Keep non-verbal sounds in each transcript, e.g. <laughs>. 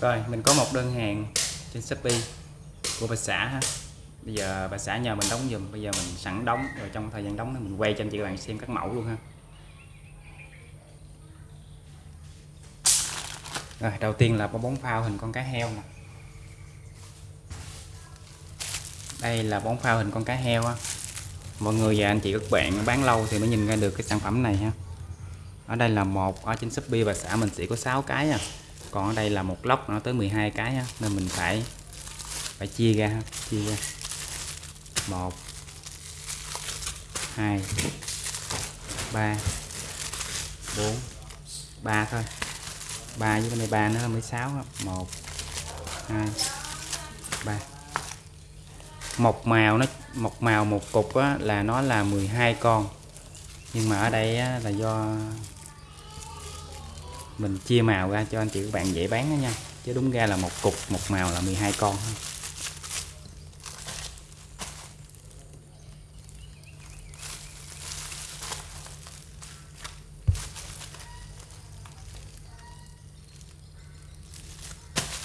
Rồi mình có một đơn hàng trên Shopee của bà xã ha. Bây giờ bà xã nhờ mình đóng giùm, bây giờ mình sẵn đóng rồi trong thời gian đóng mình quay cho anh chị các bạn xem các mẫu luôn ha. Rồi đầu tiên là bóng phao hình con cá heo nè. Đây là bóng phao hình con cá heo á. Mọi người và anh chị các bạn bán lâu thì mới nhìn ra được cái sản phẩm này ha. Ở đây là một ở trên Shopee bà xã mình sẽ có 6 cái à còn ở đây là một lốc nó tới 12 cái ha. nên mình phải phải chia ra chia ra. Một hai ba bốn ba thôi. Ba với bên đây ba nữa mới sáu một hai ba. Một màu nó một màu một cục á, là nó là 12 con. Nhưng mà ở đây á, là do mình chia màu ra cho anh chị các bạn dễ bán đó nha. Chứ đúng ra là một cục, một màu là 12 con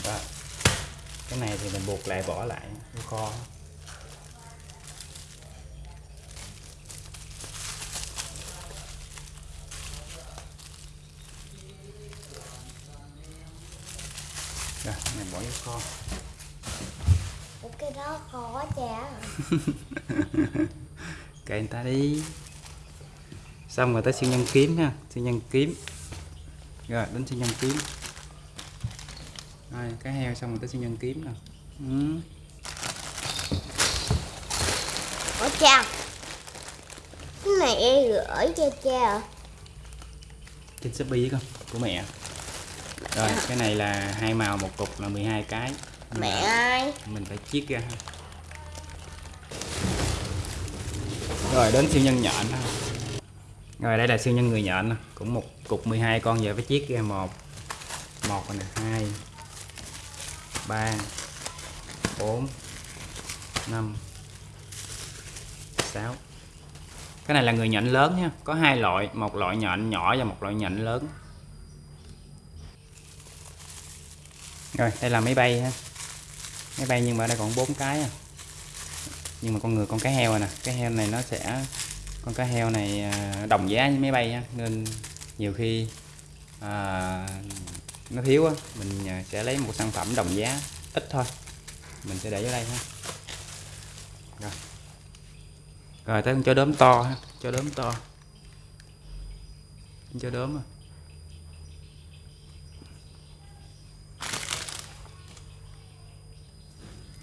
Đó. cái này thì mình buộc lại bỏ lại kho rồi này bỏ vô kho. Ủa, cái đó khó chả <laughs> kệ người ta đi. Xong rồi tới siêu nhân kiếm ha siêu nhân kiếm. Rồi đến siêu nhân kiếm. Rồi cái heo xong rồi tới siêu nhân kiếm nè. Ừ. Ủa cha. Cái này em gửi cho cha. À? trên shopee không của mẹ rồi cái này là hai màu một cục là 12 cái. Nhưng Mẹ ơi. mình phải chiết ra. Rồi đến siêu nhân nhện rồi đây là siêu nhân người nhện cũng một cục 12 con giờ phải chiết ra một. Một này hai ba bốn năm sáu. Cái này là người nhện lớn nha. Có hai loại một loại nhện nhỏ và một loại nhện lớn rồi đây là máy bay ha. Máy bay nhưng mà đây còn bốn cái à. nhưng mà con người con cá heo này, nè. Cái heo này nó sẽ con cá heo này à, đồng giá với máy bay ha. nên nhiều khi à, nó thiếu á mình à, sẽ lấy một sản phẩm đồng giá ít thôi. Mình sẽ để ở đây ha. Rồi. Rồi tới con chó đốm to ha. Chó đốm to. Con chó đốm à.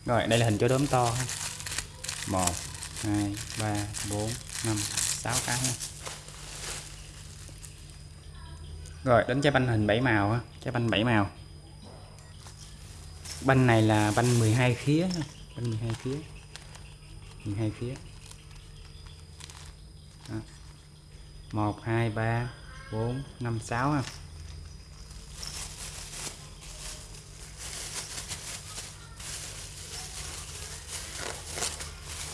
Rồi, đây là hình chó đốm to ha. Một, hai, ba, bốn, năm, sáu cái ha. Rồi, đến trái banh hình bảy màu ha, trái banh bảy màu. Banh này là banh 12 khía ha. banh 12 khía. 12 khía. Đó. 1 2 3 4 5 6 ha.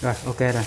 Rồi ok rồi.